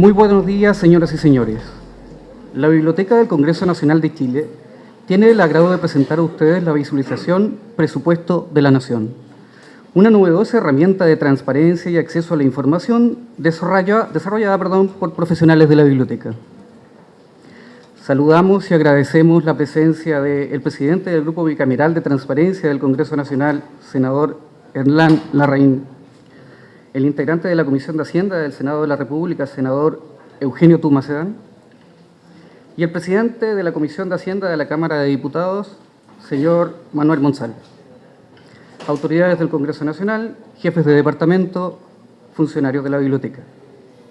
Muy buenos días, señoras y señores. La Biblioteca del Congreso Nacional de Chile tiene el agrado de presentar a ustedes la visualización Presupuesto de la Nación, una novedosa herramienta de transparencia y acceso a la información desarrollada, desarrollada perdón, por profesionales de la biblioteca. Saludamos y agradecemos la presencia del presidente del Grupo Bicameral de Transparencia del Congreso Nacional, senador Hernán Larraín, el integrante de la Comisión de Hacienda del Senado de la República, senador Eugenio Tumacedán, y el presidente de la Comisión de Hacienda de la Cámara de Diputados, señor Manuel Monsalve. Autoridades del Congreso Nacional, jefes de departamento, funcionarios de la biblioteca,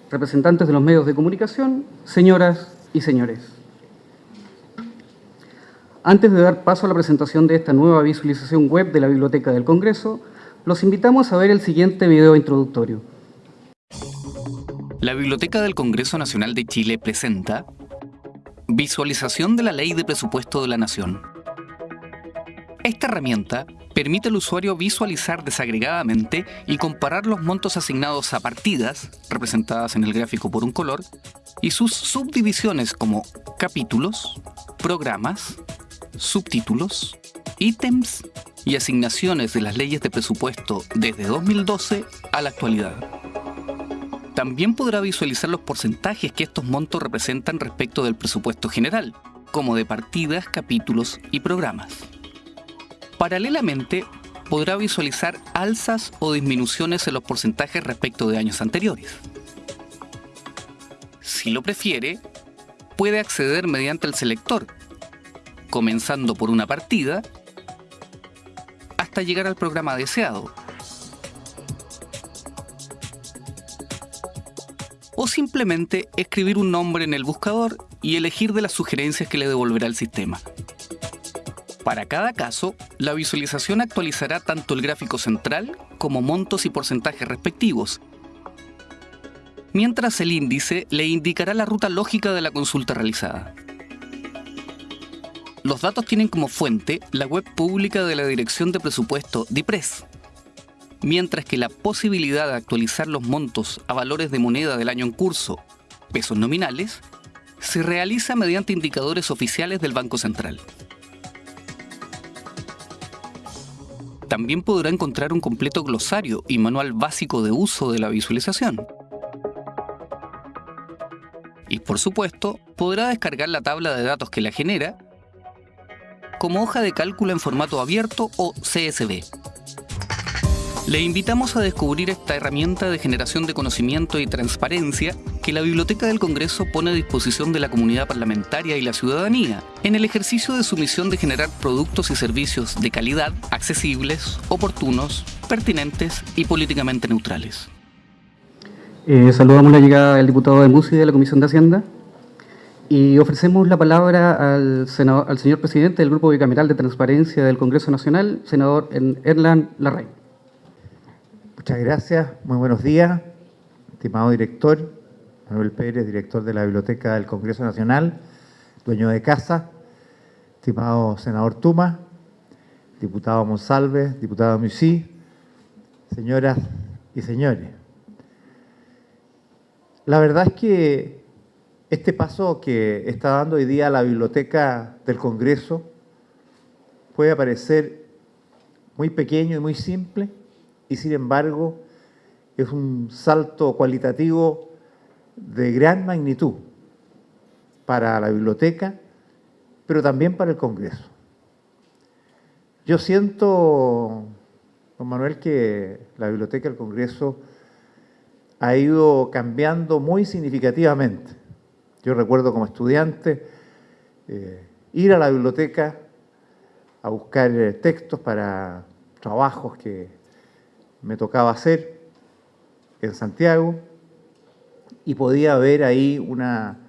representantes de los medios de comunicación, señoras y señores. Antes de dar paso a la presentación de esta nueva visualización web de la Biblioteca del Congreso, los invitamos a ver el siguiente video introductorio. La Biblioteca del Congreso Nacional de Chile presenta Visualización de la Ley de Presupuesto de la Nación. Esta herramienta permite al usuario visualizar desagregadamente y comparar los montos asignados a partidas, representadas en el gráfico por un color, y sus subdivisiones como capítulos, programas, subtítulos, ítems y asignaciones de las leyes de presupuesto desde 2012 a la actualidad. También podrá visualizar los porcentajes que estos montos representan respecto del presupuesto general, como de partidas, capítulos y programas. Paralelamente, podrá visualizar alzas o disminuciones en los porcentajes respecto de años anteriores. Si lo prefiere, puede acceder mediante el selector, comenzando por una partida hasta llegar al programa deseado. O simplemente escribir un nombre en el buscador y elegir de las sugerencias que le devolverá el sistema. Para cada caso, la visualización actualizará tanto el gráfico central como montos y porcentajes respectivos, mientras el índice le indicará la ruta lógica de la consulta realizada. Los datos tienen como fuente la web pública de la Dirección de Presupuesto DIPRES, mientras que la posibilidad de actualizar los montos a valores de moneda del año en curso, pesos nominales, se realiza mediante indicadores oficiales del Banco Central. También podrá encontrar un completo glosario y manual básico de uso de la visualización. Y por supuesto, podrá descargar la tabla de datos que la genera como hoja de cálculo en formato abierto o CSV. Le invitamos a descubrir esta herramienta de generación de conocimiento y transparencia que la Biblioteca del Congreso pone a disposición de la comunidad parlamentaria y la ciudadanía en el ejercicio de su misión de generar productos y servicios de calidad, accesibles, oportunos, pertinentes y políticamente neutrales. Eh, saludamos la llegada del diputado de MUSI de la Comisión de Hacienda. Y ofrecemos la palabra al, señor presidente del Grupo Bicameral de Transparencia del Congreso Nacional, senador Erlan Larraín. Muchas gracias, muy buenos días, estimado director, Manuel Pérez, director de la Biblioteca del Congreso Nacional, dueño de casa, estimado senador Tuma, diputado Monsalve, diputado Musí, señoras y señores. La verdad es que este paso que está dando hoy día la Biblioteca del Congreso puede parecer muy pequeño y muy simple, y sin embargo es un salto cualitativo de gran magnitud para la biblioteca, pero también para el Congreso. Yo siento, don Manuel, que la Biblioteca del Congreso ha ido cambiando muy significativamente. Yo recuerdo como estudiante eh, ir a la biblioteca a buscar eh, textos para trabajos que me tocaba hacer en Santiago y podía ver ahí una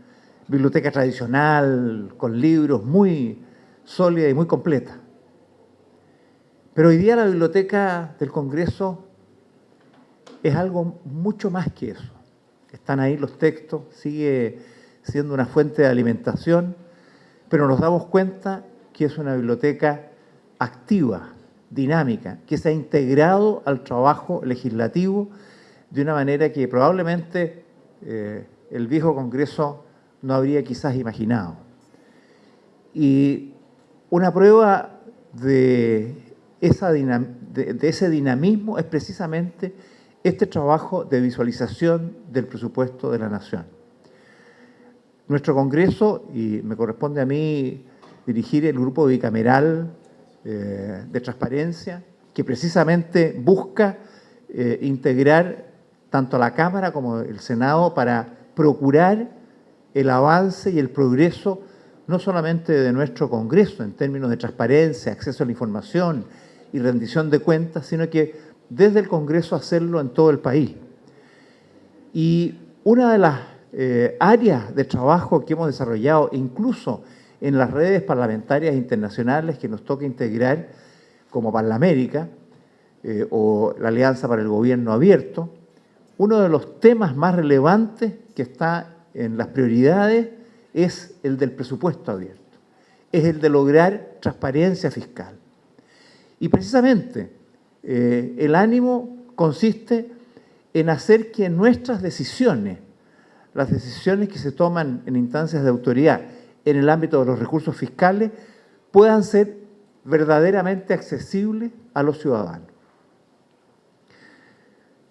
biblioteca tradicional con libros muy sólida y muy completa. Pero hoy día la biblioteca del Congreso es algo mucho más que eso. Están ahí los textos, sigue siendo una fuente de alimentación, pero nos damos cuenta que es una biblioteca activa, dinámica, que se ha integrado al trabajo legislativo de una manera que probablemente eh, el viejo Congreso no habría quizás imaginado. Y una prueba de, ese dinamismo es precisamente este trabajo de visualización del presupuesto de la Nación. Nuestro Congreso, y me corresponde a mí dirigir el grupo bicameral eh, de transparencia, que precisamente busca eh, integrar tanto a la Cámara como el Senado para procurar el avance y el progreso no solamente de nuestro Congreso en términos de transparencia, acceso a la información y rendición de cuentas, sino que desde el Congreso hacerlo en todo el país. Y una de las eh, áreas de trabajo que hemos desarrollado, incluso en las redes parlamentarias internacionales que nos toca integrar, como Parlamérica eh, o la Alianza para el Gobierno Abierto, uno de los temas más relevantes que está en las prioridades es el del presupuesto abierto, es el de lograr transparencia fiscal. Y precisamente eh, el ánimo consiste en hacer que nuestras decisiones, las decisiones que se toman en instancias de autoridad en el ámbito de los recursos fiscales, puedan ser verdaderamente accesibles a los ciudadanos.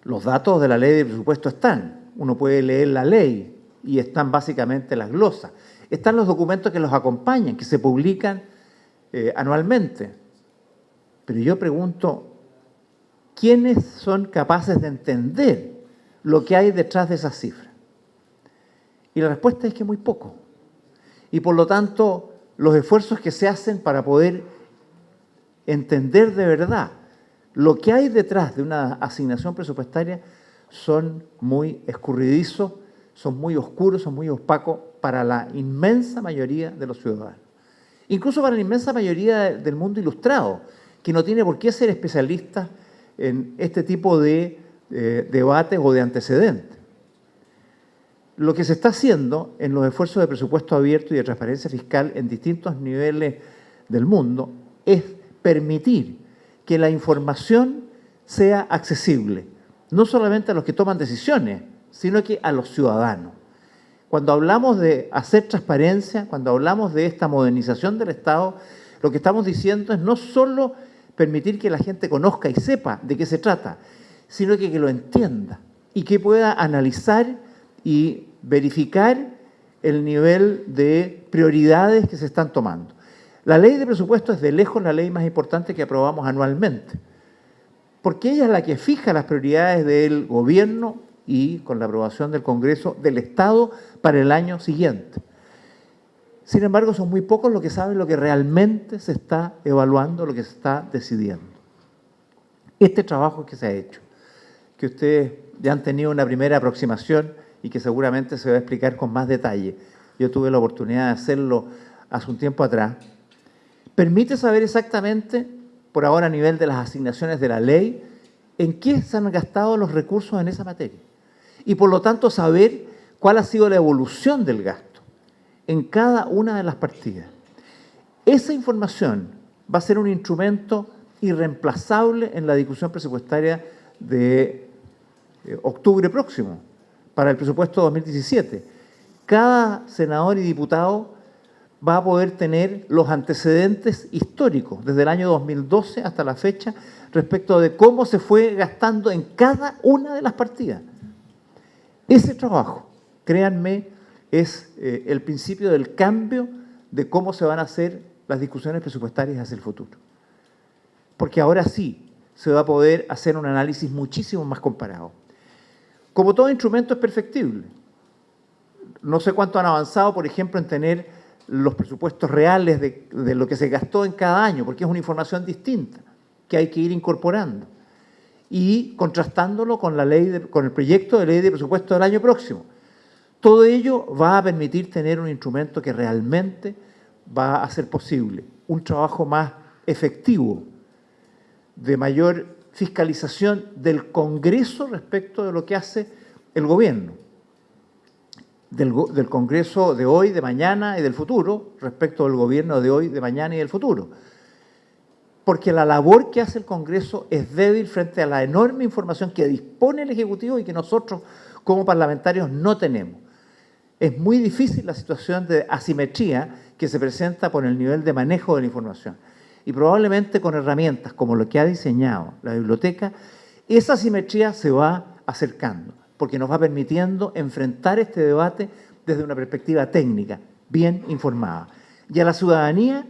Los datos de la ley de presupuesto están, uno puede leer la ley, y están básicamente las glosas. Están los documentos que los acompañan, que se publican eh, anualmente. Pero yo pregunto, ¿quiénes son capaces de entender lo que hay detrás de esas cifras? Y la respuesta es que muy poco. Y por lo tanto, los esfuerzos que se hacen para poder entender de verdad lo que hay detrás de una asignación presupuestaria son muy escurridizos son muy oscuros, son muy opacos para la inmensa mayoría de los ciudadanos. Incluso para la inmensa mayoría del mundo ilustrado, que no tiene por qué ser especialista en este tipo de eh, debates o de antecedentes. Lo que se está haciendo en los esfuerzos de presupuesto abierto y de transparencia fiscal en distintos niveles del mundo es permitir que la información sea accesible, no solamente a los que toman decisiones, sino que a los ciudadanos. Cuando hablamos de hacer transparencia, cuando hablamos de esta modernización del Estado, lo que estamos diciendo es no solo permitir que la gente conozca y sepa de qué se trata, sino que, que lo entienda y que pueda analizar y verificar el nivel de prioridades que se están tomando. La ley de presupuesto es de lejos la ley más importante que aprobamos anualmente, porque ella es la que fija las prioridades del gobierno y con la aprobación del Congreso del Estado para el año siguiente. Sin embargo, son muy pocos los que saben lo que realmente se está evaluando, lo que se está decidiendo. Este trabajo que se ha hecho, que ustedes ya han tenido una primera aproximación y que seguramente se va a explicar con más detalle. Yo tuve la oportunidad de hacerlo hace un tiempo atrás. Permite saber exactamente, por ahora a nivel de las asignaciones de la ley, en qué se han gastado los recursos en esa materia y por lo tanto saber cuál ha sido la evolución del gasto en cada una de las partidas. Esa información va a ser un instrumento irreemplazable en la discusión presupuestaria de eh, octubre próximo, para el presupuesto 2017. Cada senador y diputado va a poder tener los antecedentes históricos desde el año 2012 hasta la fecha respecto de cómo se fue gastando en cada una de las partidas. Ese trabajo, créanme, es eh, el principio del cambio de cómo se van a hacer las discusiones presupuestarias hacia el futuro. Porque ahora sí se va a poder hacer un análisis muchísimo más comparado. Como todo instrumento es perfectible. No sé cuánto han avanzado, por ejemplo, en tener los presupuestos reales de, lo que se gastó en cada año, porque es una información distinta que hay que ir incorporando y contrastándolo con, la ley con el proyecto de ley de presupuesto del año próximo. Todo ello va a permitir tener un instrumento que realmente va a hacer posible un trabajo más efectivo, de mayor fiscalización del Congreso respecto de lo que hace el gobierno, del, Congreso de hoy, de mañana y del futuro, respecto del gobierno de hoy, de mañana y del futuro porque la labor que hace el Congreso es débil frente a la enorme información que dispone el Ejecutivo y que nosotros como parlamentarios no tenemos. es muy difícil la situación de asimetría que se presenta por el nivel de manejo de la información. Y probablemente con herramientas como lo que ha diseñado la biblioteca, esa asimetría se va acercando, porque nos va permitiendo enfrentar este debate desde una perspectiva técnica, bien informada. Y a la ciudadanía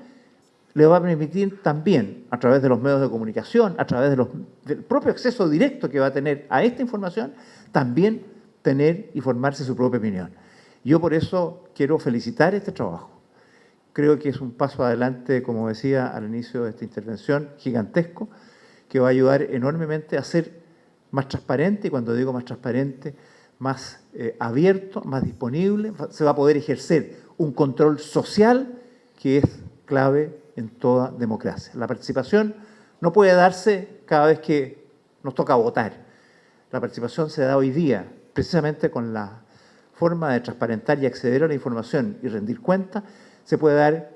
le va a permitir también, a través de los medios de comunicación, a través del propio acceso directo que va a tener a esta información, también tener y formarse su propia opinión. Yo por eso quiero felicitar este trabajo. Creo que es un paso adelante, como decía al inicio de esta intervención, gigantesco, que va a ayudar enormemente a ser más transparente, y cuando digo más transparente, más eh, abierto, más disponible, se va a poder ejercer un control social que es clave en toda democracia. La participación no puede darse cada vez que nos toca votar. La participación se da hoy día precisamente con la forma de transparentar y acceder a la información y rendir cuenta, se puede dar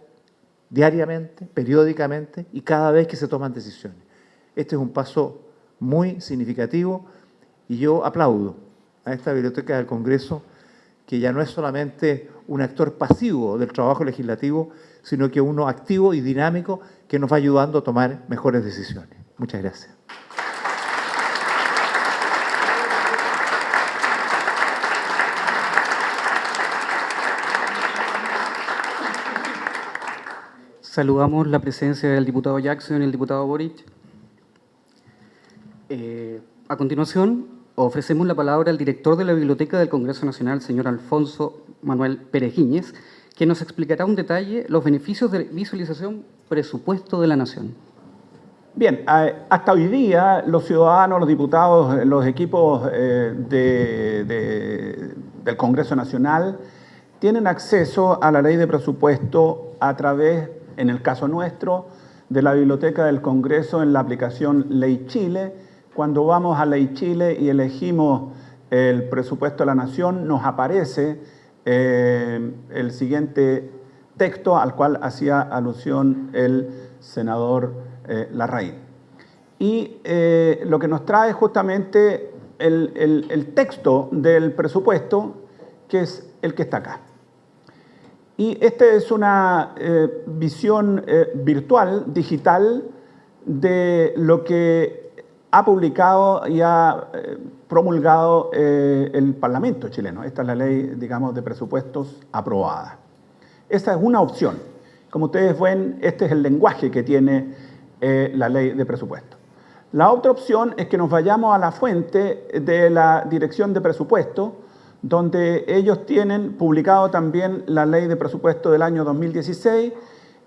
diariamente, periódicamente y cada vez que se toman decisiones. Este es un paso muy significativo y yo aplaudo a esta Biblioteca del Congreso que ya no es solamente un actor pasivo del trabajo legislativo, sino que uno activo y dinámico que nos va ayudando a tomar mejores decisiones. Muchas gracias. Saludamos la presencia del diputado Jackson y el diputado Boric. Eh, a continuación, ofrecemos la palabra al director de la Biblioteca del Congreso Nacional, señor Alfonso Manuel Perejiñez, que nos explicará un detalle los beneficios de visualización presupuesto de la Nación. Bien, hasta hoy día los ciudadanos, los diputados, los equipos eh, del Congreso Nacional tienen acceso a la ley de presupuesto a través en el caso nuestro, de la Biblioteca del Congreso en la aplicación Ley Chile. Cuando vamos a Ley Chile y elegimos el presupuesto de la Nación, nos aparece eh, el siguiente texto al cual hacía alusión el senador eh, Larraín. Y eh, lo que nos trae justamente el, el texto del presupuesto, que es el que está acá. Y esta es una eh, visión eh, virtual, digital, de lo que ha publicado y ha eh, promulgado el Parlamento chileno. Esta es la ley, digamos, de presupuestos aprobada. Esta es una opción. Como ustedes ven, este es el lenguaje que tiene la ley de presupuesto. La otra opción es que nos vayamos a la fuente de la Dirección de Presupuesto, donde ellos tienen publicado también la ley de presupuesto del año 2016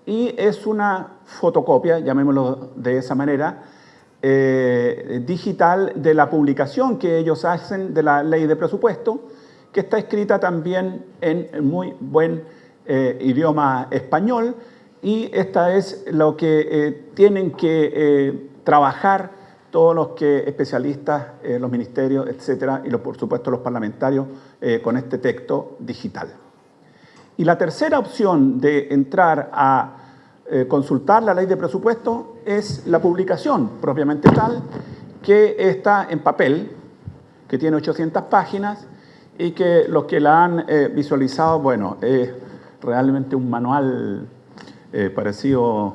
y es una fotocopia, llamémoslo de esa manera, eh, digital de la publicación que ellos hacen de la ley de presupuesto, que está escrita también en muy buen eh, idioma español y esta es lo que eh, tienen que trabajar todos los que especialistas, eh, los ministerios, etcétera, y por supuesto los parlamentarios eh, con este texto digital. Y la tercera opción de entrar a eh, consultar la ley de presupuesto es la publicación propiamente tal, que está en papel, que tiene 800 páginas y que los que la han visualizado, bueno, es realmente un manual parecido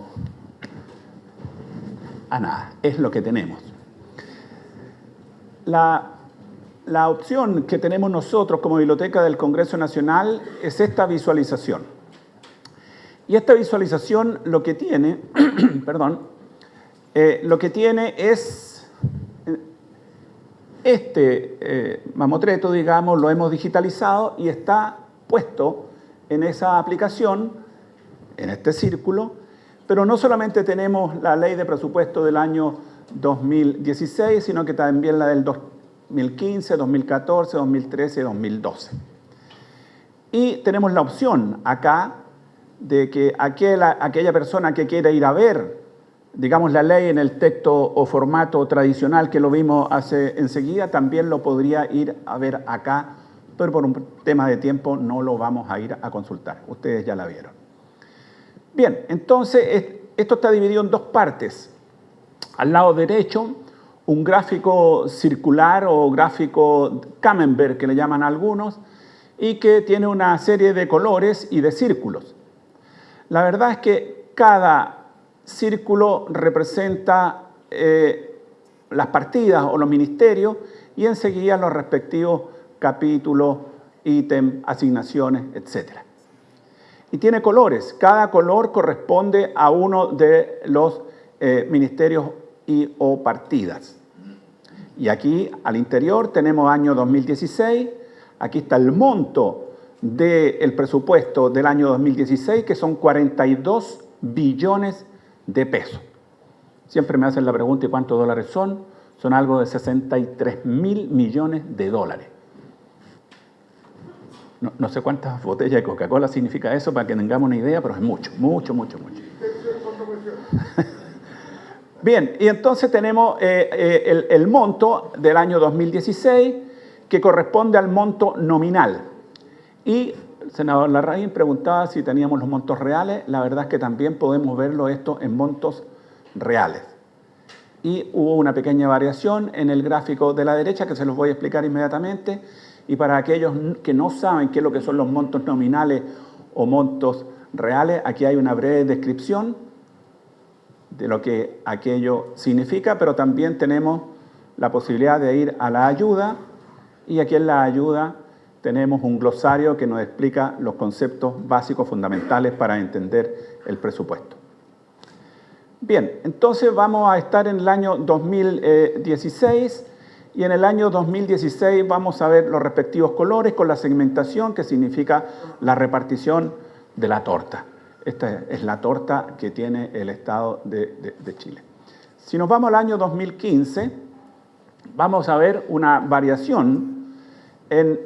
a nada, es lo que tenemos. La, opción que tenemos nosotros como Biblioteca del Congreso Nacional es esta visualización. Y esta visualización lo que tiene, perdón, eh, lo que tiene es eh, este eh, mamotreto, digamos, lo hemos digitalizado y está puesto en esa aplicación, en este círculo, pero no solamente tenemos la ley de presupuesto del año 2016, sino que también la del 2015, 2014, 2013 y 2012. Y tenemos la opción acá de que aquella, aquella persona que quiera ir a ver, digamos, la ley en el texto o formato tradicional que lo vimos hace enseguida, también lo podría ir a ver acá, pero por un tema de tiempo no lo vamos a ir a consultar. Ustedes ya la vieron. Bien, entonces esto está dividido en dos partes. Al lado derecho, un gráfico circular o gráfico Camembert, que le llaman algunos, y que tiene una serie de colores y de círculos. La verdad es que cada círculo representa eh, las partidas o los ministerios y enseguida los respectivos capítulos, ítem, asignaciones, etc. Y tiene colores. Cada color corresponde a uno de los eh, ministerios y o partidas. Y aquí al interior tenemos año 2016, aquí está el monto del presupuesto del año 2016, que son 42 billones de pesos. Siempre me hacen la pregunta, ¿y cuántos dólares son? Son algo de 63 mil millones de dólares. No, no sé cuántas botellas de Coca-Cola significa eso para que tengamos una idea, pero es mucho, mucho, mucho, mucho. Bien, y entonces tenemos eh, eh, el, monto del año 2016 que corresponde al monto nominal. Y el senador Larraín preguntaba si teníamos los montos reales. La verdad es que también podemos verlo esto en montos reales. Y hubo una pequeña variación en el gráfico de la derecha que se los voy a explicar inmediatamente. Y para aquellos que no saben qué es lo que son los montos nominales o montos reales, aquí hay una breve descripción de lo que aquello significa, pero también tenemos la posibilidad de ir a la ayuda y aquí en la ayuda tenemos un glosario que nos explica los conceptos básicos fundamentales para entender el presupuesto. Bien, entonces vamos a estar en el año 2016 y en el año 2016 vamos a ver los respectivos colores con la segmentación que significa la repartición de la torta. Esta es la torta que tiene el Estado de, Chile. Si nos vamos al año 2015, vamos a ver una variación en,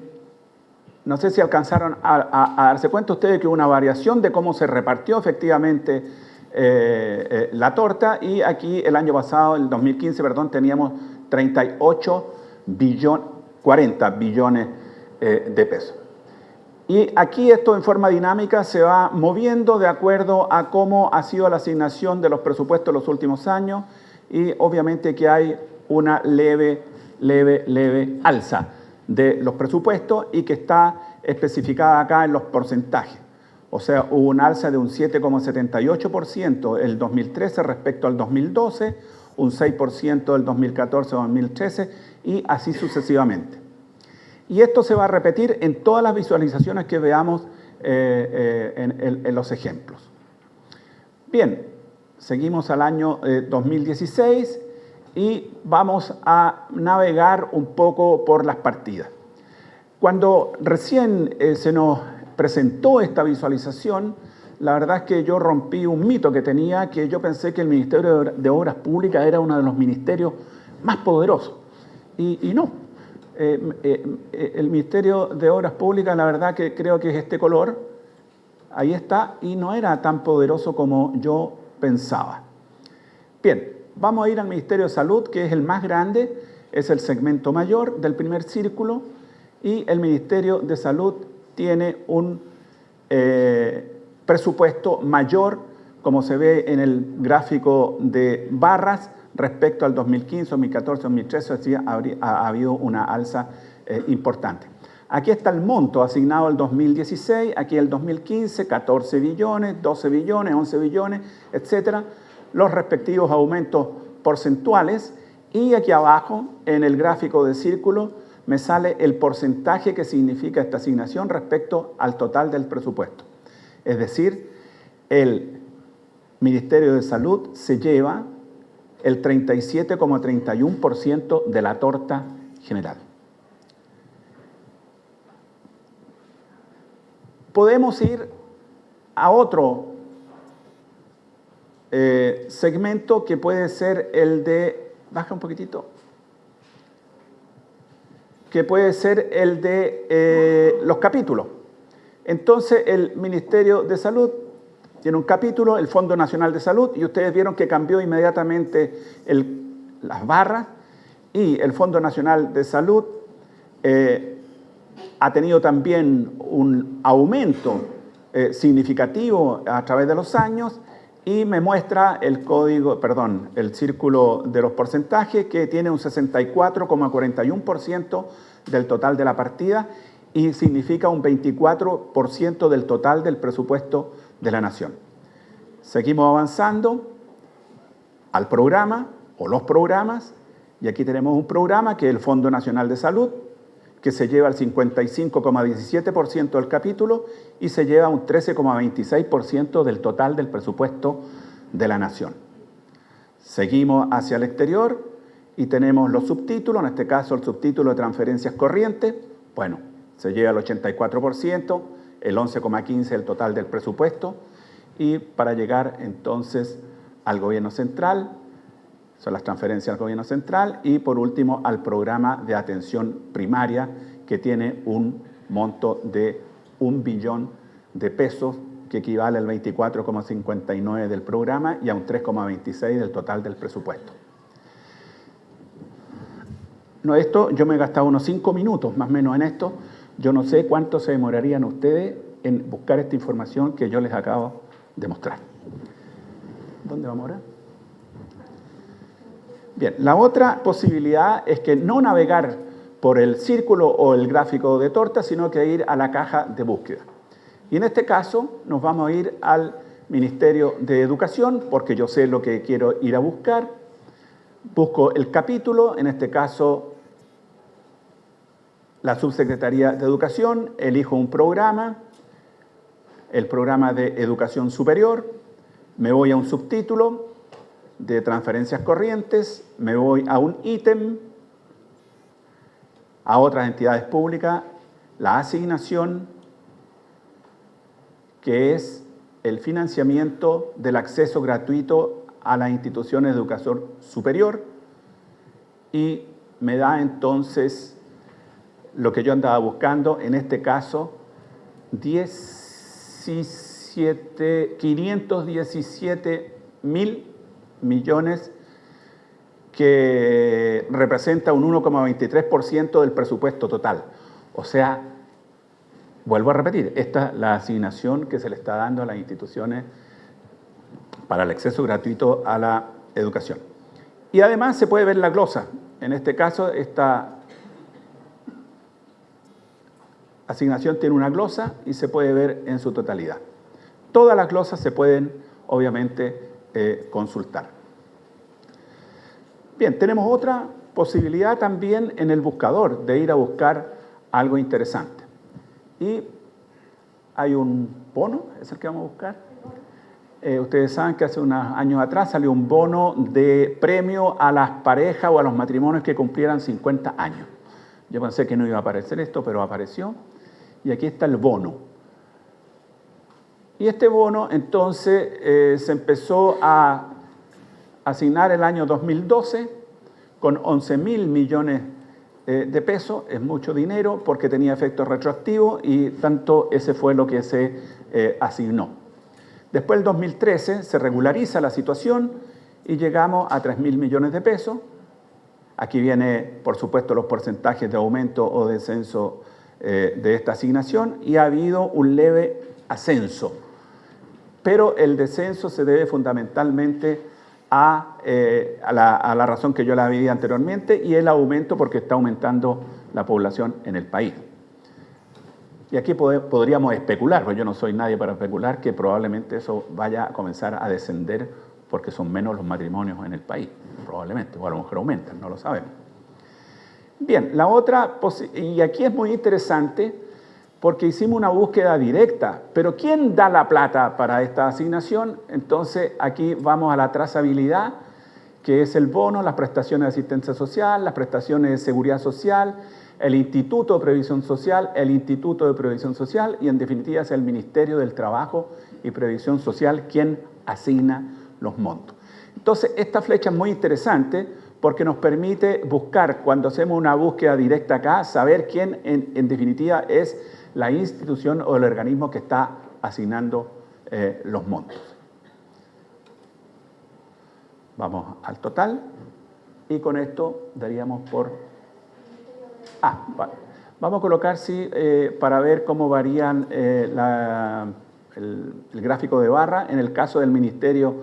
no sé si alcanzaron a, darse cuenta ustedes que hubo una variación de cómo se repartió efectivamente eh, eh, la torta y aquí el año pasado, el 2015, perdón, teníamos 38 billones, 40 billones eh, de pesos. Y aquí esto en forma dinámica se va moviendo de acuerdo a cómo ha sido la asignación de los presupuestos en los últimos años y obviamente que hay una leve, leve, leve alza de los presupuestos y que está especificada acá en los porcentajes. O sea, hubo un alza de un 7,78% el 2013 respecto al 2012, un 6% del 2014-2013 y así sucesivamente. Y esto se va a repetir en todas las visualizaciones que veamos eh, eh, en, los ejemplos. Bien, seguimos al año 2016 eh, y vamos a navegar un poco por las partidas. Cuando recién se nos presentó esta visualización, la verdad es que yo rompí un mito que tenía, que yo pensé que el Ministerio de Obras Públicas era uno de los ministerios más poderosos. y no, eh, eh, eh, el Ministerio de Obras Públicas, la verdad que creo que es este color, ahí está, y no era tan poderoso como yo pensaba. Bien, vamos a ir al Ministerio de Salud, que es el más grande, es el segmento mayor del primer círculo, y el Ministerio de Salud tiene un presupuesto mayor, como se ve en el gráfico de barras, respecto al 2015, 2014, 2013, ha, habido una alza eh, importante. Aquí está el monto asignado al 2016, aquí el 2015, 14 billones, 12 billones, 11 billones, etcétera, los respectivos aumentos porcentuales y aquí abajo, en el gráfico de círculo, me sale el porcentaje que significa esta asignación respecto al total del presupuesto. Es decir, el Ministerio de Salud se lleva el 37,31% de la torta general. Podemos ir a otro eh, segmento que puede ser el de, baja un poquitito, que puede ser el de eh, los capítulos. Entonces el Ministerio de Salud tiene un capítulo, el Fondo Nacional de Salud, y ustedes vieron que cambió inmediatamente las barras, y el Fondo Nacional de Salud eh, ha tenido también un aumento eh, significativo a través de los años, y me muestra el código, perdón, el círculo de los porcentajes, que tiene un 64,41% del total de la partida, y significa un 24% del total del presupuesto de la Nación. Seguimos avanzando al programa o los programas y aquí tenemos un programa que es el Fondo Nacional de Salud, que se lleva el 55,17% del capítulo y se lleva un 13,26% del total del presupuesto de la Nación. Seguimos hacia el exterior y tenemos los subtítulos, en este caso el subtítulo de transferencias corrientes, bueno, se lleva el 84%, el 11,15% el total del presupuesto y para llegar entonces al gobierno central, son las transferencias al gobierno central y por último al programa de atención primaria que tiene un monto de un billón de pesos que equivale al 24,59 del programa y a un 3,26 del total del presupuesto. No, esto yo me he gastado unos cinco minutos más o menos en esto. Yo no sé cuánto se demorarían ustedes en buscar esta información que yo les acabo de mostrar. ¿Dónde vamos ahora? Bien, la otra posibilidad es que no navegar por el círculo o el gráfico de torta, sino que ir a la caja de búsqueda. Y en este caso nos vamos a ir al Ministerio de Educación, porque yo sé lo que quiero ir a buscar. Busco el capítulo, en este caso la Subsecretaría de Educación, elijo un programa, el programa de Educación Superior, me voy a un subtítulo, de transferencias corrientes, me voy a un ítem, a otras entidades públicas, la asignación, que es el financiamiento del acceso gratuito a las instituciones de educación superior y me da entonces lo que yo andaba buscando, en este caso, 17, 517 mil millones que representa un 1,23% del presupuesto total. O sea, vuelvo a repetir, esta es la asignación que se le está dando a las instituciones para el acceso gratuito a la educación. Y además se puede ver la glosa. En este caso, esta asignación tiene una glosa y se puede ver en su totalidad. Todas las glosas se pueden, obviamente, eh, consultar. Bien, tenemos otra posibilidad también en el buscador de ir a buscar algo interesante. Y hay un bono, es el que vamos a buscar. Eh, ustedes saben que hace unos años atrás salió un bono de premio a las parejas o a los matrimonios que cumplieran 50 años. Yo pensé que no iba a aparecer esto, pero apareció. Y aquí está el bono. Y este bono entonces eh, se empezó a asignar el año 2012 con 11 mil millones eh, de pesos, es mucho dinero porque tenía efecto retroactivo y tanto ese fue lo que se eh, asignó. Después, el 2013, se regulariza la situación y llegamos a 3 mil millones de pesos. Aquí viene, por supuesto, los porcentajes de aumento o descenso de esta asignación y ha habido un leve ascenso pero el descenso se debe fundamentalmente eh, a, la, razón que yo la vi anteriormente y el aumento porque está aumentando la población en el país. Y aquí podríamos especular, porque yo no soy nadie para especular, que probablemente eso vaya a comenzar a descender porque son menos los matrimonios en el país, probablemente, o a lo mejor aumentan, no lo sabemos. Bien, la otra, y aquí es muy interesante, porque hicimos una búsqueda directa. Pero ¿quién da la plata para esta asignación? Entonces aquí vamos a la trazabilidad, que es el bono, las prestaciones de asistencia social, las prestaciones de seguridad social, el Instituto de Previsión Social, el Instituto de Previsión Social y en definitiva es el Ministerio del Trabajo y Previsión Social quien asigna los montos. Entonces esta flecha es muy interesante porque nos permite buscar, cuando hacemos una búsqueda directa acá, saber quién en, definitiva es la institución o el organismo que está asignando eh, los montos. Vamos al total y con esto daríamos por... Ah, Vamos a colocar, sí, eh, para ver cómo varían eh, el, el gráfico de barra en el caso del Ministerio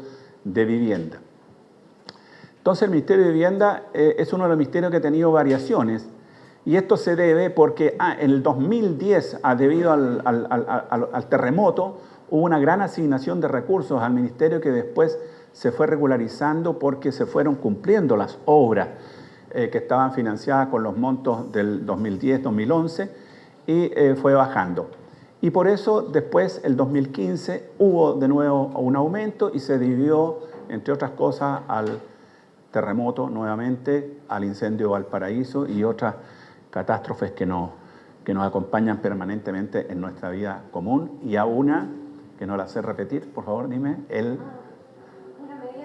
de Vivienda. Entonces el Ministerio de Vivienda es uno de los ministerios que ha tenido variaciones Y esto se debe porque ah, en el 2010, ah, debido al, al, terremoto, hubo una gran asignación de recursos al ministerio que después se fue regularizando porque se fueron cumpliendo las obras eh, que estaban financiadas con los montos del 2010-2011 y eh, fue bajando. Y por eso después, el 2015, hubo de nuevo un aumento y se dividió, entre otras cosas, al terremoto nuevamente, al incendio de Valparaíso y otras catástrofes que nos, que nos acompañan permanentemente en nuestra vida común. Y a una, que no la sé repetir, por favor, dime, el... Una medida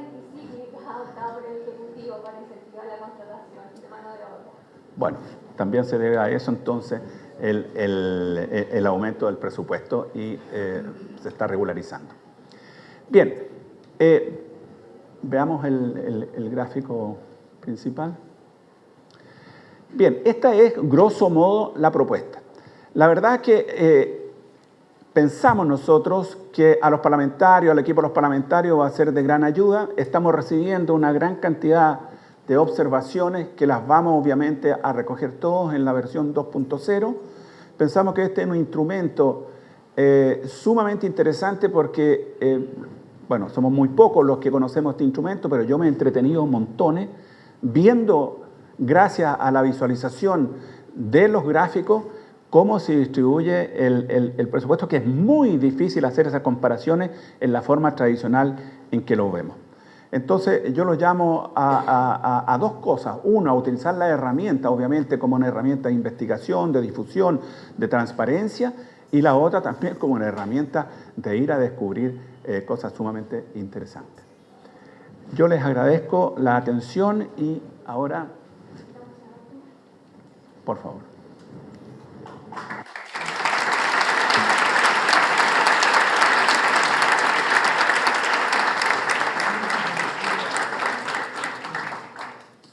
adoptada por el Ejecutivo para incentivar la contratación de mano de obra. Bueno, también se debe a eso entonces el, el, el aumento del presupuesto y eh, se está regularizando. Bien, eh, veamos el, gráfico principal. Bien, esta es grosso modo la propuesta. La verdad es que eh, pensamos nosotros que a los parlamentarios, al equipo de los parlamentarios va a ser de gran ayuda. Estamos recibiendo una gran cantidad de observaciones que las vamos obviamente a recoger todos en la versión 2.0. Pensamos que este es un instrumento eh, sumamente interesante porque, eh, bueno, somos muy pocos los que conocemos este instrumento, pero yo me he entretenido montones viendo gracias a la visualización de los gráficos, cómo se distribuye el, presupuesto, que es muy difícil hacer esas comparaciones en la forma tradicional en que lo vemos. Entonces, yo lo llamo a, dos cosas. Uno, a utilizar la herramienta, obviamente, como una herramienta de investigación, de difusión, de transparencia, y la otra también como una herramienta de ir a descubrir eh, cosas sumamente interesantes. Yo les agradezco la atención y ahora por favor.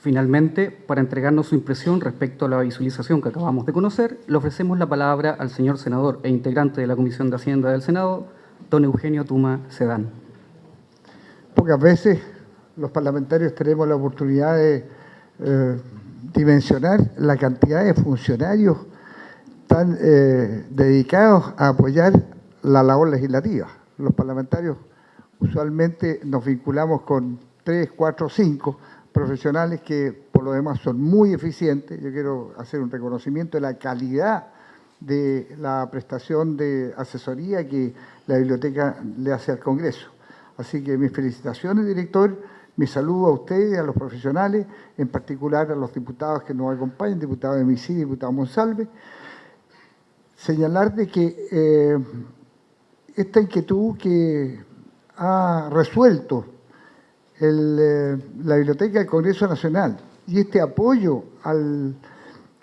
Finalmente, para entregarnos su impresión respecto a la visualización que acabamos de conocer, le ofrecemos la palabra al señor senador e integrante de la Comisión de Hacienda del Senado, don Eugenio Tuma Sedán. Pocas veces los parlamentarios tenemos la oportunidad de eh, dimensionar la cantidad de funcionarios tan eh, dedicados a apoyar la labor legislativa. Los parlamentarios usualmente nos vinculamos con tres, cuatro, cinco profesionales que por lo demás son muy eficientes. Yo quiero hacer un reconocimiento de la calidad de la prestación de asesoría que la biblioteca le hace al Congreso. Así que mis felicitaciones, director mi saludo a ustedes, a los profesionales, en particular a los diputados que nos acompañan, diputado de Misi, diputado Monsalve. Señalar de que eh, esta inquietud que ha resuelto eh, la Biblioteca del Congreso Nacional y este apoyo al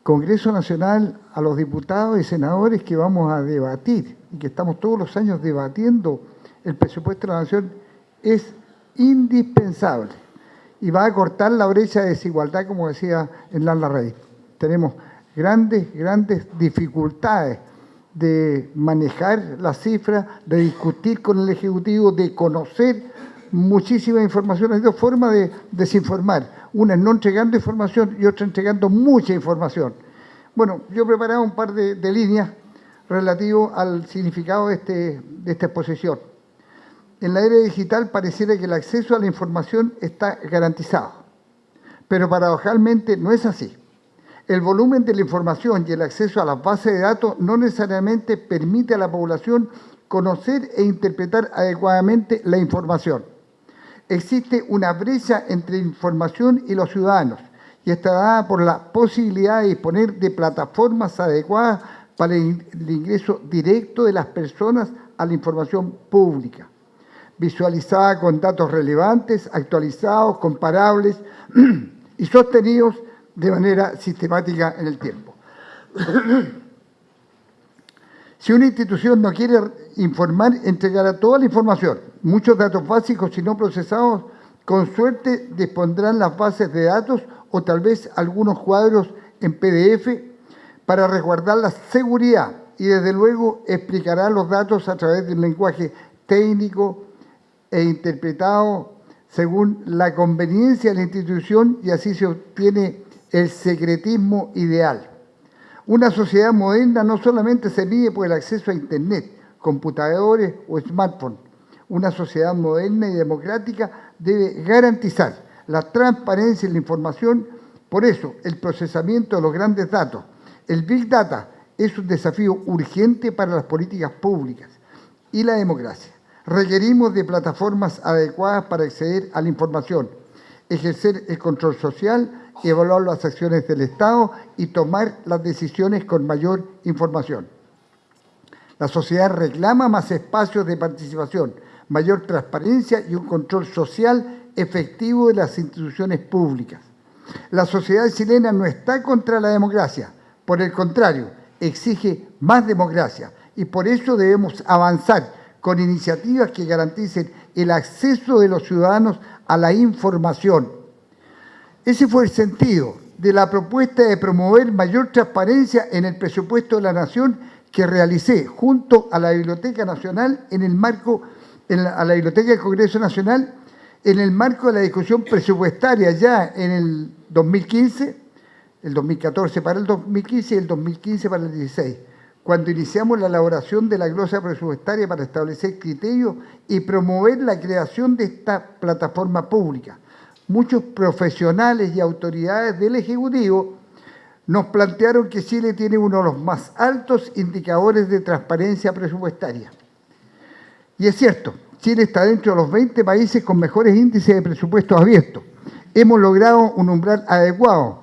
Congreso Nacional, a los diputados y senadores que vamos a debatir y que estamos todos los años debatiendo el presupuesto de la Nación, es indispensable y va a cortar la brecha de desigualdad, como decía Hernán Larrey. Tenemos grandes, grandes dificultades de manejar las cifras, de discutir con el Ejecutivo, de conocer muchísima información. Hay dos formas de desinformar. Una es no entregando información y otra entregando mucha información. Bueno, yo he preparado un par de, líneas relativo al significado de, este, de esta exposición en la era digital pareciera que el acceso a la información está garantizado, pero paradojalmente no es así. El volumen de la información y el acceso a las bases de datos no necesariamente permite a la población conocer e interpretar adecuadamente la información. Existe una brecha entre información y los ciudadanos y está dada por la posibilidad de disponer de plataformas adecuadas para el ingreso directo de las personas a la información pública visualizada con datos relevantes, actualizados, comparables y sostenidos de manera sistemática en el tiempo. si una institución no quiere informar, entregará toda la información, muchos datos básicos y no procesados, con suerte dispondrán las bases de datos o tal vez algunos cuadros en PDF para resguardar la seguridad y desde luego explicará los datos a través de un lenguaje técnico, e interpretado según la conveniencia de la institución y así se obtiene el secretismo ideal. Una sociedad moderna no solamente se mide por el acceso a Internet, computadores o smartphones. Una sociedad moderna y democrática debe garantizar la transparencia en la información. Por eso, el procesamiento de los grandes datos, el Big Data, es un desafío urgente para las políticas públicas y la democracia. Requerimos de plataformas adecuadas para acceder a la información, ejercer el control social, evaluar las acciones del Estado y tomar las decisiones con mayor información. La sociedad reclama más espacios de participación, mayor transparencia y un control social efectivo de las instituciones públicas. La sociedad chilena no está contra la democracia, por el contrario, exige más democracia y por eso debemos avanzar con iniciativas que garanticen el acceso de los ciudadanos a la información. Ese fue el sentido de la propuesta de promover mayor transparencia en el presupuesto de la Nación que realicé junto a la Biblioteca Nacional en el marco, la, a la Biblioteca del Congreso Nacional, en el marco de la discusión presupuestaria ya en el 2015, el 2014 para el 2015 y el 2015 para el 16 cuando iniciamos la elaboración de la glosa presupuestaria para establecer criterios y promover la creación de esta plataforma pública. Muchos profesionales y autoridades del Ejecutivo nos plantearon que Chile tiene uno de los más altos indicadores de transparencia presupuestaria. Y es cierto, Chile está dentro de los 20 países con mejores índices de presupuestos abiertos. Hemos logrado un umbral adecuado,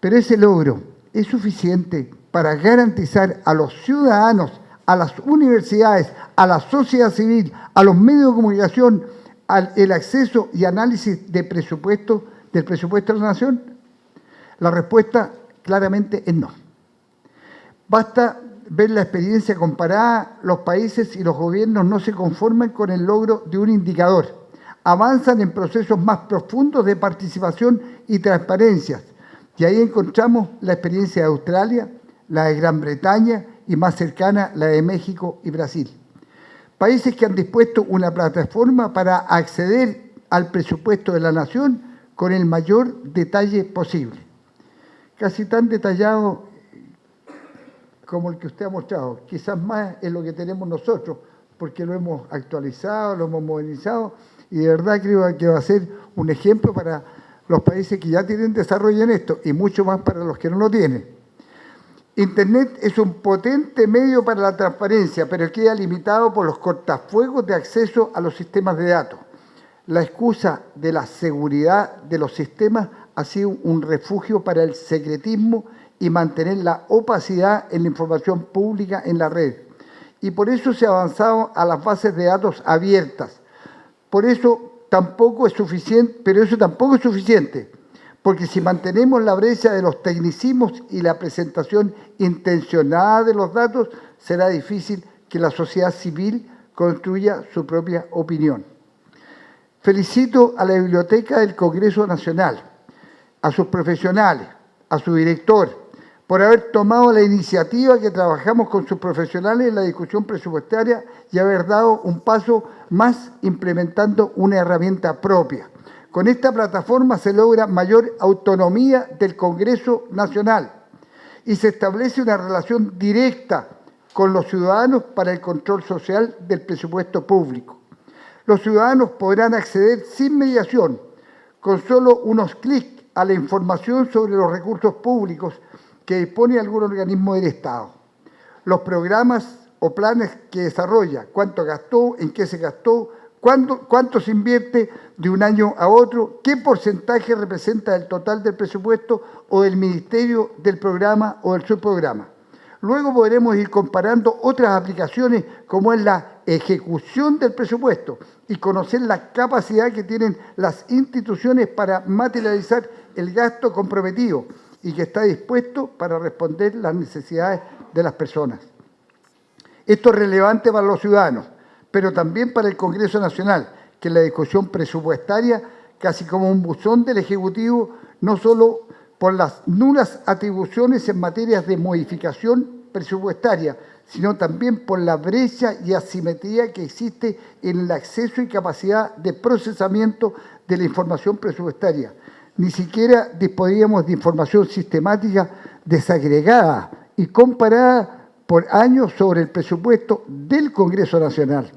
pero ese logro es suficiente para garantizar a los ciudadanos, a las universidades, a la sociedad civil, a los medios de comunicación, el acceso y análisis de presupuesto, del presupuesto de la nación? La respuesta claramente es no. Basta ver la experiencia comparada, los países y los gobiernos no se conforman con el logro de un indicador. Avanzan en procesos más profundos de participación y transparencia. Y ahí encontramos la experiencia de Australia, la de Gran Bretaña y más cercana la de México y Brasil. Países que han dispuesto una plataforma para acceder al presupuesto de la nación con el mayor detalle posible. Casi tan detallado como el que usted ha mostrado, quizás más es lo que tenemos nosotros, porque lo hemos actualizado, lo hemos modernizado, y de verdad creo que va a ser un ejemplo para los países que ya tienen desarrollo en esto, y mucho más para los que no lo tienen. Internet es un potente medio para la transparencia, pero queda limitado por los cortafuegos de acceso a los sistemas de datos. La excusa de la seguridad de los sistemas ha sido un refugio para el secretismo y mantener la opacidad en la información pública en la red. Y por eso se ha avanzado a las bases de datos abiertas. Por eso tampoco es suficiente, pero eso tampoco es suficiente porque si mantenemos la brecha de los tecnicismos y la presentación intencionada de los datos, será difícil que la sociedad civil construya su propia opinión. Felicito a la Biblioteca del Congreso Nacional, a sus profesionales, a su director, por haber tomado la iniciativa que trabajamos con sus profesionales en la discusión presupuestaria y haber dado un paso más implementando una herramienta propia. Con esta plataforma se logra mayor autonomía del Congreso Nacional y se establece una relación directa con los ciudadanos para el control social del presupuesto público. Los ciudadanos podrán acceder sin mediación, con solo unos clics a la información sobre los recursos públicos que dispone algún organismo del Estado. Los programas o planes que desarrolla, cuánto gastó, en qué se gastó, ¿Cuánto, se invierte de un año a otro? ¿Qué porcentaje representa el total del presupuesto o del ministerio del programa o del subprograma? Luego podremos ir comparando otras aplicaciones como es la ejecución del presupuesto y conocer la capacidad que tienen las instituciones para materializar el gasto comprometido y que está dispuesto para responder las necesidades de las personas. Esto es relevante para los ciudadanos pero también para el Congreso Nacional, que la discusión presupuestaria, casi como un buzón del Ejecutivo, no solo por las nulas atribuciones en materias de modificación presupuestaria, sino también por la brecha y asimetría que existe en el acceso y capacidad de procesamiento de la información presupuestaria. Ni siquiera disponíamos de información sistemática desagregada y comparada por años sobre el presupuesto del Congreso Nacional.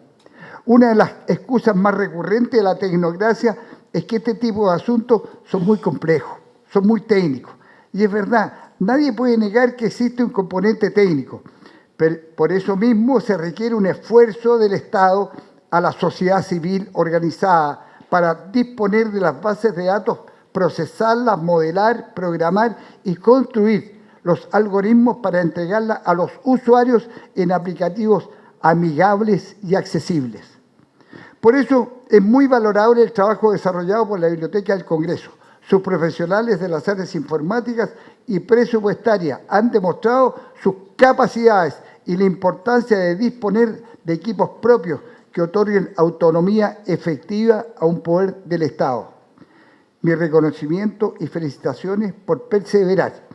Una de las excusas más recurrentes de la tecnocracia es que este tipo de asuntos son muy complejos, son muy técnicos. Y es verdad, nadie puede negar que existe un componente técnico, pero por eso mismo se requiere un esfuerzo del Estado a la sociedad civil organizada para disponer de las bases de datos, procesarlas, modelar, programar y construir los algoritmos para entregarlas a los usuarios en aplicativos amigables y accesibles. Por eso es muy valorable el trabajo desarrollado por la Biblioteca del Congreso. Sus profesionales de las áreas informáticas y presupuestarias han demostrado sus capacidades y la importancia de disponer de equipos propios que otorguen autonomía efectiva a un poder del Estado. Mi reconocimiento y felicitaciones por perseverar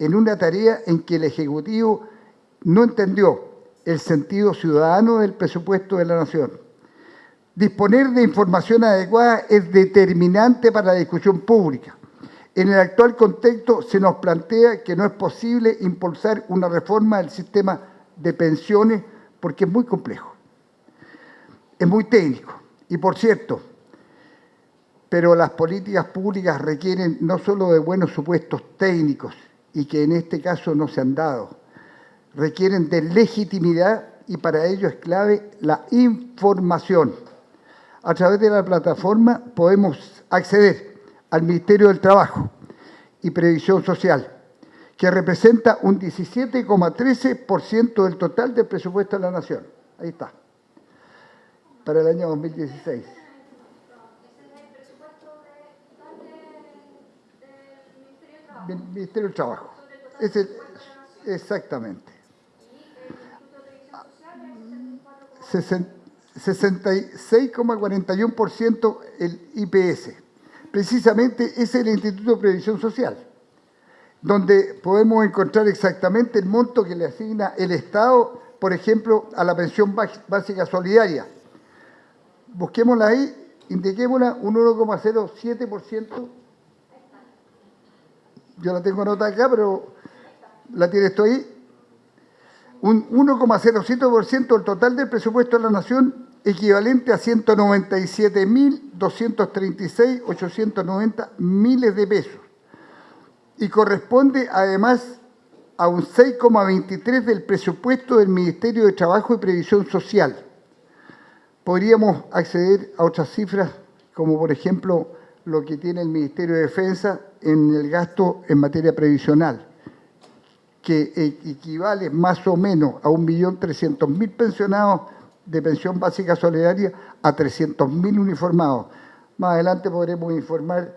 en una tarea en que el Ejecutivo no entendió el sentido ciudadano del presupuesto de la Nación. Disponer de información adecuada es determinante para la discusión pública. En el actual contexto se nos plantea que no es posible impulsar una reforma del sistema de pensiones porque es muy complejo, es muy técnico. Y por cierto, pero las políticas públicas requieren no solo de buenos supuestos técnicos, y que en este caso no se han dado, requieren de legitimidad y para ello es clave la información. A través de la plataforma podemos acceder al Ministerio del Trabajo y Previsión Social, que representa un 17,13% del total del presupuesto de la Nación. Ahí está, para el año 2016. Ministerio del Trabajo. Es el, exactamente. 66,41% el IPS. Precisamente ese es el Instituto de Previsión Social, donde podemos encontrar exactamente el monto que le asigna el Estado, por ejemplo, a la pensión básica solidaria. Busquémosla ahí, indiquémosla un 1,07%. Yo la tengo anotada acá, pero la tiene esto ahí un 1,07% del total del presupuesto de la Nación, equivalente a 196.236.890 miles de pesos. Y corresponde además a un 6,23% del presupuesto del Ministerio de Trabajo y Previsión Social. Podríamos acceder a otras cifras, como por ejemplo lo que tiene el Ministerio de Defensa en el gasto en materia previsional que equivale más o menos a 1.300.000 pensionados de pensión básica solidaria a 300.000 uniformados. Más adelante podremos informar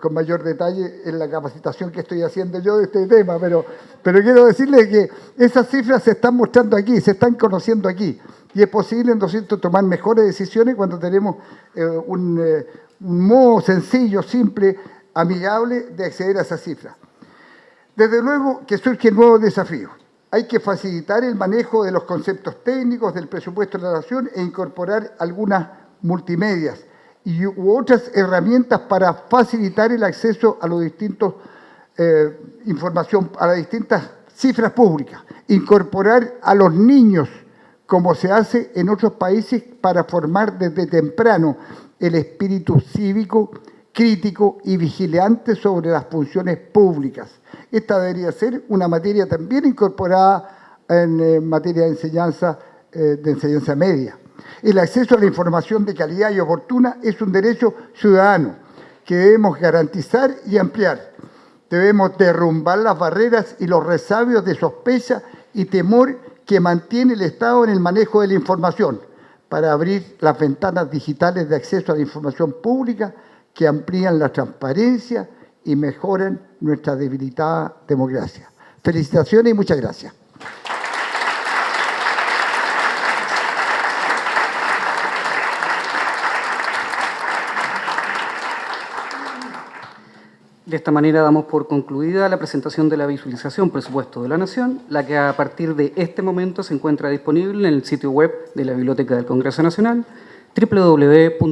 con mayor detalle en la capacitación que estoy haciendo yo de este tema, pero, pero quiero decirles que esas cifras se están mostrando aquí, se están conociendo aquí, y es posible entonces tomar mejores decisiones cuando tenemos eh, un, eh, modo sencillo, simple, amigable de acceder a esas cifras. Desde luego que surgen nuevos desafíos. Hay que facilitar el manejo de los conceptos técnicos del presupuesto de la Nación e incorporar algunas multimedias y u otras herramientas para facilitar el acceso a los distintos eh, información, a las distintas cifras públicas. Incorporar a los niños, como se hace en otros países, para formar desde temprano el espíritu cívico, crítico y vigilante sobre las funciones públicas esta debería ser una materia también incorporada en eh, materia de enseñanza, eh, de enseñanza media. El acceso a la información de calidad y oportuna es un derecho ciudadano que debemos garantizar y ampliar. Debemos derrumbar las barreras y los resabios de sospecha y temor que mantiene el Estado en el manejo de la información para abrir las ventanas digitales de acceso a la información pública que amplían la transparencia y mejoran nuestra debilitada democracia. Felicitaciones y muchas gracias. De esta manera damos por concluida la presentación de la visualización presupuesto de la Nación, la que a partir de este momento se encuentra disponible en el sitio web de la Biblioteca del Congreso Nacional, www.sn.cl.